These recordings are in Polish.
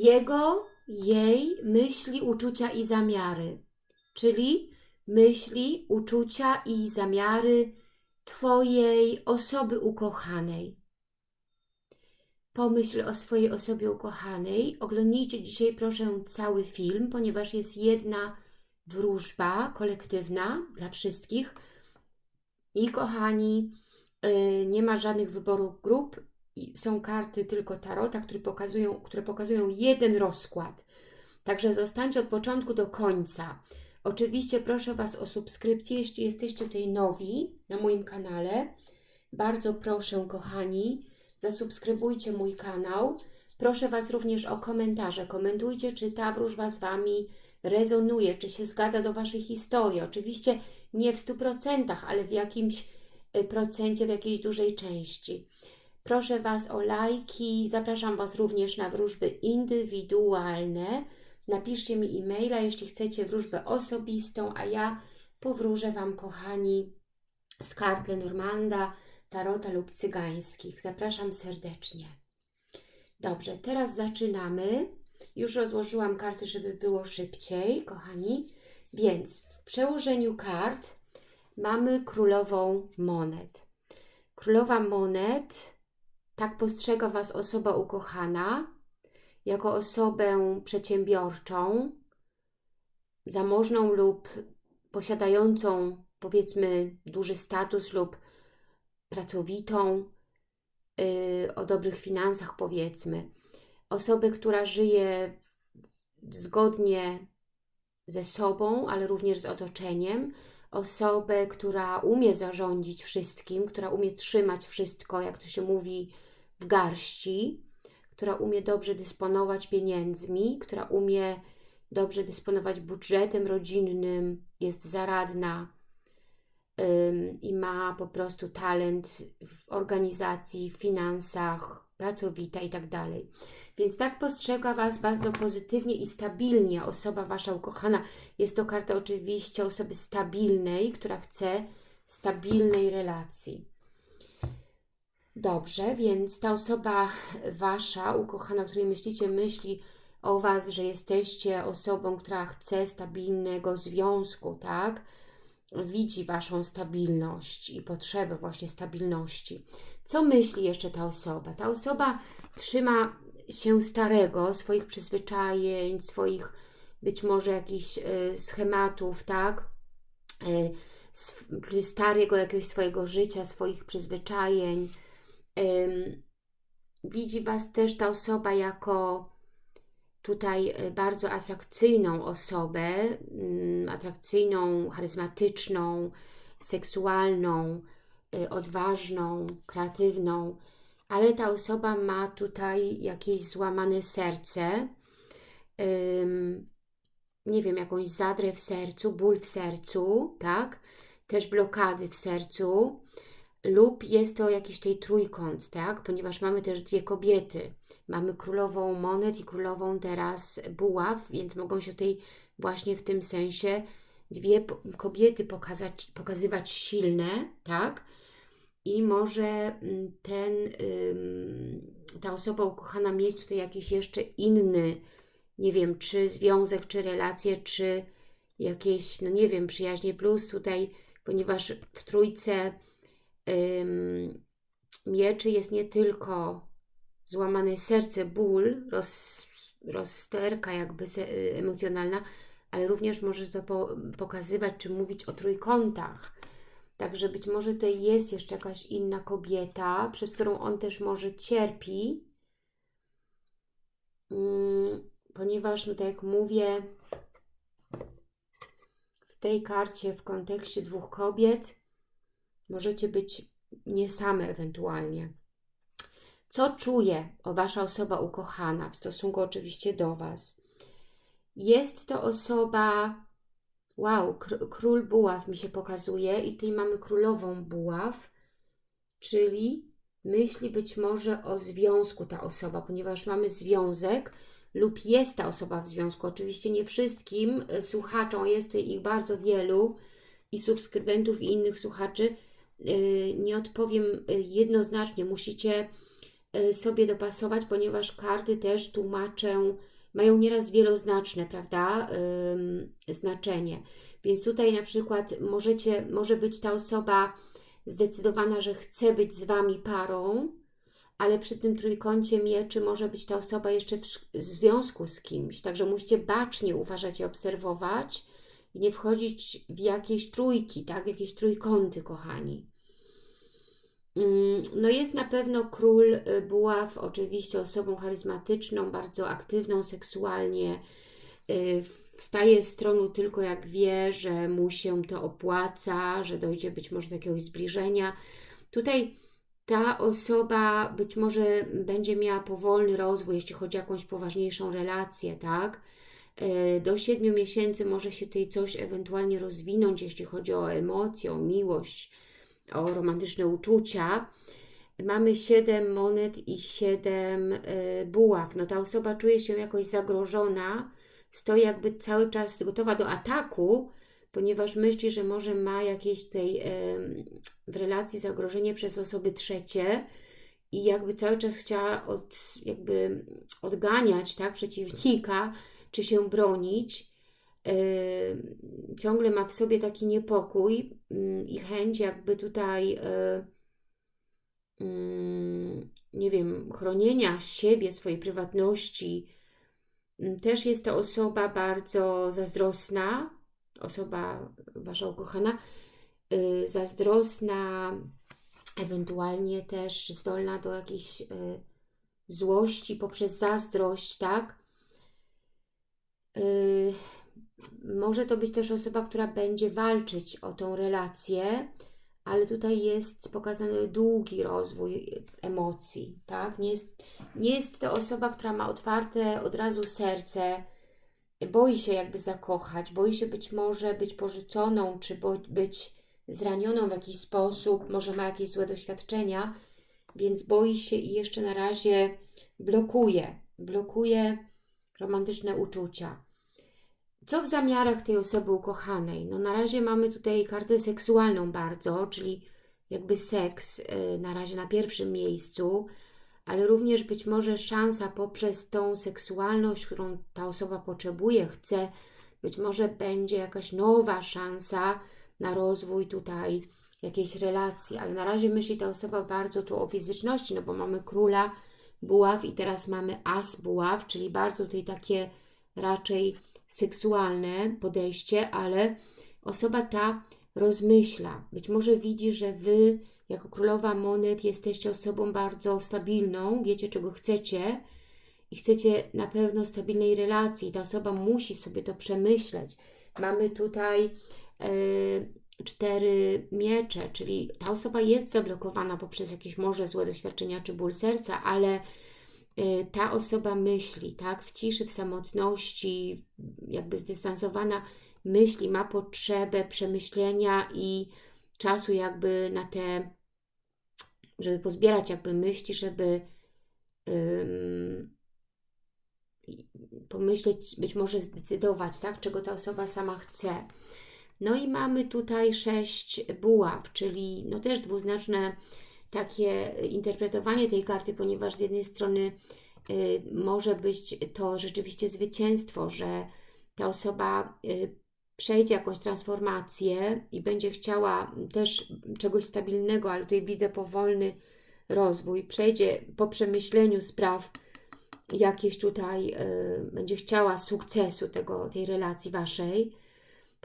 jego, jej myśli, uczucia i zamiary, czyli myśli, uczucia i zamiary Twojej osoby ukochanej. Pomyśl o swojej osobie ukochanej. Oglądnijcie dzisiaj proszę cały film, ponieważ jest jedna wróżba kolektywna dla wszystkich. I kochani, y, nie ma żadnych wyborów grup, są karty tylko tarota, które pokazują, które pokazują jeden rozkład. Także zostańcie od początku do końca. Oczywiście proszę Was o subskrypcję, jeśli jesteście tutaj nowi na moim kanale. Bardzo proszę, kochani, zasubskrybujcie mój kanał. Proszę Was również o komentarze. Komentujcie, czy ta wróżba z Wami rezonuje, czy się zgadza do Waszej historii. Oczywiście nie w 100%, ale w jakimś y, procencie, w jakiejś dużej części. Proszę Was o lajki. Zapraszam Was również na wróżby indywidualne. Napiszcie mi e-maila, jeśli chcecie wróżbę osobistą, a ja powróżę Wam, kochani, z kart Lenormanda, tarota lub cygańskich. Zapraszam serdecznie. Dobrze, teraz zaczynamy. Już rozłożyłam karty, żeby było szybciej, kochani. Więc w przełożeniu kart mamy królową monet. Królowa monet, tak postrzega Was osoba ukochana, jako osobę przedsiębiorczą, zamożną lub posiadającą powiedzmy duży status lub pracowitą, yy, o dobrych finansach powiedzmy. Osobę, która żyje zgodnie ze sobą, ale również z otoczeniem. Osobę, która umie zarządzić wszystkim, która umie trzymać wszystko, jak to się mówi, w garści która umie dobrze dysponować pieniędzmi, która umie dobrze dysponować budżetem rodzinnym, jest zaradna i ma po prostu talent w organizacji, w finansach, pracowita i tak dalej. Więc tak postrzega Was bardzo pozytywnie i stabilnie osoba Wasza ukochana. Jest to karta oczywiście osoby stabilnej, która chce stabilnej relacji. Dobrze, więc ta osoba Wasza, ukochana, o której myślicie, myśli o Was, że jesteście osobą, która chce stabilnego związku, tak? Widzi Waszą stabilność i potrzebę właśnie stabilności. Co myśli jeszcze ta osoba? Ta osoba trzyma się starego, swoich przyzwyczajeń, swoich być może jakichś y, schematów, tak? Y, starego jakiegoś swojego życia, swoich przyzwyczajeń, widzi Was też ta osoba jako tutaj e, bardzo atrakcyjną osobę, mm, atrakcyjną, charyzmatyczną, seksualną, e, odważną, kreatywną, ale ta osoba ma tutaj jakieś złamane serce, nie wiem, jakąś zadrę w sercu, ból w sercu, tak? Też blokady w sercu, lub jest to jakiś tej trójkąt, tak? Ponieważ mamy też dwie kobiety. Mamy królową monet i królową teraz buław, więc mogą się tutaj właśnie w tym sensie dwie kobiety pokazać, pokazywać silne, tak? I może mm, ten, ta osoba ukochana mieć tutaj jakiś jeszcze inny, nie wiem, czy związek, czy relacje, czy jakieś, no nie wiem, przyjaźnie plus tutaj, ponieważ w trójce mieczy jest nie tylko złamane serce, ból, roz, rozsterka jakby emocjonalna, ale również może to po, pokazywać czy mówić o trójkątach. Także być może tutaj jest jeszcze jakaś inna kobieta, przez którą on też może cierpi, ponieważ, no tak jak mówię, w tej karcie w kontekście dwóch kobiet Możecie być nie same ewentualnie. Co czuje o Wasza osoba ukochana w stosunku oczywiście do Was? Jest to osoba, wow, król buław mi się pokazuje i tutaj mamy królową buław, czyli myśli być może o związku ta osoba, ponieważ mamy związek lub jest ta osoba w związku. Oczywiście nie wszystkim e, słuchaczom, jest tutaj ich bardzo wielu i subskrybentów i innych słuchaczy, nie odpowiem y, jednoznacznie. Musicie y, sobie dopasować, ponieważ karty też tłumaczę, mają nieraz wieloznaczne, prawda, znaczenie. Więc tutaj na przykład możecie, może być ta osoba zdecydowana, że chce być z Wami parą, ale przy tym trójkącie mieczy może być ta osoba jeszcze w związku z kimś, także musicie bacznie uważać i obserwować i nie wchodzić w jakieś trójki, tak, w jakieś trójkąty, kochani. Mm, no jest na pewno król y, buław, oczywiście osobą charyzmatyczną, bardzo aktywną seksualnie, y, wstaje z tronu tylko jak wie, że mu się to opłaca, że dojdzie być może do jakiegoś zbliżenia. Tutaj ta osoba być może będzie miała powolny rozwój, jeśli chodzi o jakąś poważniejszą relację, tak? Y, do siedmiu miesięcy może się tutaj coś ewentualnie rozwinąć, jeśli chodzi o emocje, o miłość, o romantyczne uczucia. Mamy 7 monet i 7 y, buław. No ta osoba czuje się jakoś zagrożona, stoi jakby cały czas gotowa do ataku, ponieważ myśli, że może ma jakieś tutaj w relacji zagrożenie przez osoby trzecie i jakby cały czas chciała od, jakby odganiać tak, przeciwnika, czy się bronić ciągle ma w sobie taki niepokój mm, i chęć jakby tutaj e, mm, nie wiem, chronienia siebie, swojej prywatności. Mm, też jest to osoba bardzo zazdrosna, osoba Wasza ukochana, y, zazdrosna, ewentualnie też zdolna do jakiejś y, złości poprzez zazdrość, tak? Y, może to być też osoba, która będzie walczyć o tą relację, ale tutaj jest pokazany długi rozwój emocji, tak? Nie jest, nie jest to osoba, która ma otwarte od razu serce, boi się jakby zakochać, boi się być może być porzuconą, czy być zranioną w jakiś sposób, może ma jakieś złe doświadczenia, więc boi się i jeszcze na razie blokuje, blokuje romantyczne uczucia. Co w zamiarach tej osoby ukochanej? No na razie mamy tutaj kartę seksualną bardzo, czyli jakby seks y, na razie na pierwszym miejscu, ale również być może szansa poprzez tą seksualność, którą ta osoba potrzebuje, chce, być może będzie jakaś nowa szansa na rozwój tutaj jakiejś relacji, ale na razie myśli ta osoba bardzo tu o fizyczności, no bo mamy króla buław i teraz mamy as buław, czyli bardzo tutaj takie raczej seksualne podejście, ale osoba ta rozmyśla. Być może widzi, że Wy, jako królowa monet, jesteście osobą bardzo stabilną, wiecie czego chcecie i chcecie na pewno stabilnej relacji. Ta osoba musi sobie to przemyśleć. Mamy tutaj e, cztery miecze, czyli ta osoba jest zablokowana poprzez jakieś może złe doświadczenia czy ból serca, ale Y, ta osoba myśli, tak, w ciszy, w samotności, jakby zdystansowana myśli, ma potrzebę przemyślenia i czasu jakby na te, żeby pozbierać jakby myśli, żeby um, pomyśleć, być może zdecydować, tak, czego ta osoba sama chce. No i mamy tutaj sześć buław, czyli no też dwuznaczne takie interpretowanie tej karty, ponieważ z jednej strony y, może być to rzeczywiście zwycięstwo, że ta osoba y, przejdzie jakąś transformację i będzie chciała też czegoś stabilnego, ale tutaj widzę powolny rozwój, przejdzie po przemyśleniu spraw jakieś tutaj, y, będzie chciała sukcesu tego, tej relacji Waszej,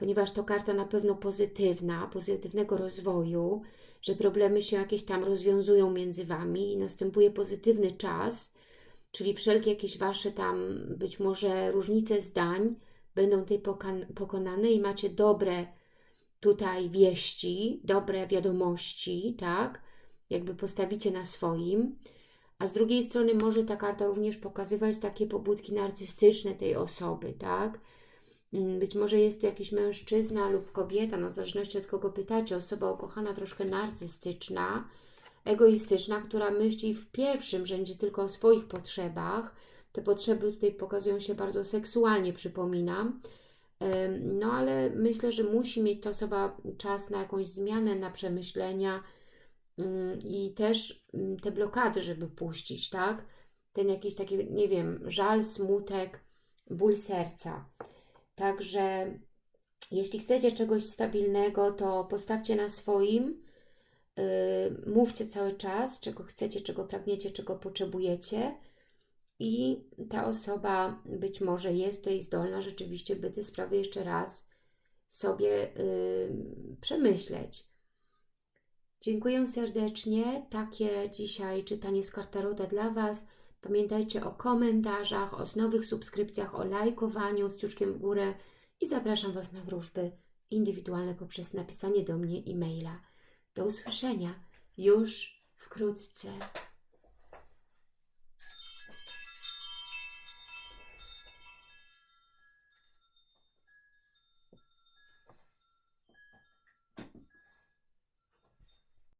ponieważ to karta na pewno pozytywna, pozytywnego rozwoju, że problemy się jakieś tam rozwiązują między Wami i następuje pozytywny czas, czyli wszelkie jakieś Wasze tam być może różnice zdań będą tutaj pokonane i macie dobre tutaj wieści, dobre wiadomości, tak? Jakby postawicie na swoim. A z drugiej strony może ta karta również pokazywać takie pobudki narcystyczne tej osoby, tak? Mm, być może jest to jakiś mężczyzna lub kobieta, no w zależności od kogo pytacie, osoba ukochana troszkę narcystyczna, egoistyczna, która myśli w pierwszym rzędzie tylko o swoich potrzebach. Te potrzeby tutaj pokazują się bardzo seksualnie, przypominam. No ale myślę, że musi mieć ta osoba czas na jakąś zmianę, na przemyślenia, mm, i też mm, te blokady, żeby puścić, tak? Ten jakiś taki, nie wiem, żal, smutek, ból serca. Także jeśli chcecie czegoś stabilnego, to postawcie na swoim, yy, mówcie cały czas, czego chcecie, czego pragniecie, czego potrzebujecie i ta osoba być może jest tutaj zdolna rzeczywiście, by te sprawy jeszcze raz sobie yy, przemyśleć. Dziękuję serdecznie. Takie dzisiaj czytanie z kartarota dla Was. Pamiętajcie o komentarzach, o nowych subskrypcjach, o lajkowaniu z ciuszkiem w górę i zapraszam Was na wróżby indywidualne poprzez napisanie do mnie e-maila. Do usłyszenia już wkrótce.